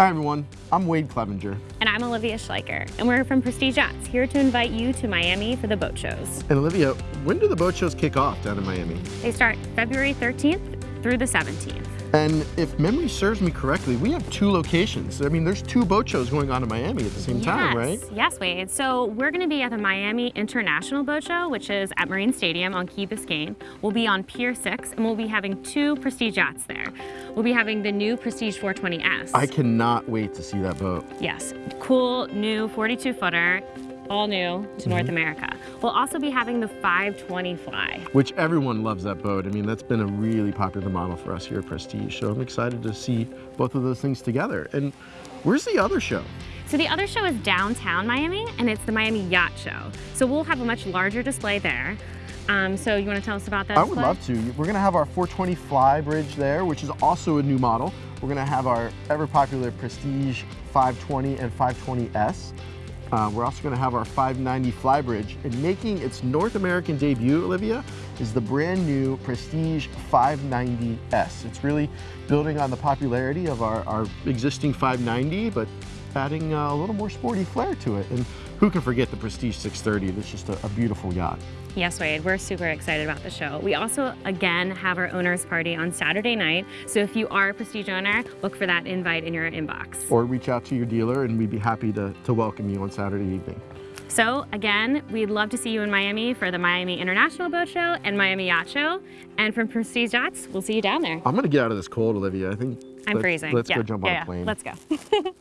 Hi everyone, I'm Wade Clevenger. And I'm Olivia Schleicher, and we're from Prestige Yachts, here to invite you to Miami for the boat shows. And Olivia, when do the boat shows kick off down in Miami? They start February 13th through the 17th. And if memory serves me correctly, we have two locations. I mean, there's two boat shows going on in Miami at the same yes. time, right? Yes, Wade. So we're going to be at the Miami International Boat Show, which is at Marine Stadium on Key Biscayne. We'll be on Pier 6, and we'll be having two Prestige yachts there. We'll be having the new Prestige 420S. I cannot wait to see that boat. Yes, cool new 42-footer all new to mm -hmm. North mm-hmm. America. We'll also be having the 520 Fly. Which everyone loves that boat. I mean, that's been a really popular model for us here at Prestige, so I'm excited to see both of those things together. And where's the other show? So the other show is downtown Miami, and it's the Miami Yacht Show. So we'll have a much larger display there. Um, so you want to tell us about that I would love to. We're going to have our 420 Fly Bridge there, which is also a new model. We're going to have our ever popular Prestige 520 and 520S. Uh, we're also going to have our 590 Flybridge. And making its North American debut, Olivia, is the brand new Prestige 590S. It's really building on the popularity of our, our existing 590, but adding uh, a little more sporty flair to it. And who can forget the Prestige 630? That's just a, a beautiful yacht. Yes, Wade, we're super excited about the show. We also, again, have our owner's party on Saturday night. So if you are a Prestige owner, look for that invite in your inbox. Or reach out to your dealer and we'd be happy to, to welcome you on Saturday evening. So again, we'd love to see you in Miami for the Miami International Boat Show and Miami Yacht Show. And from Prestige Yachts, we'll see you down there. I'm gonna get out of this cold, Olivia. I think I'm let's, freezing. Let's yeah. go jump yeah, on a plane. Let's go.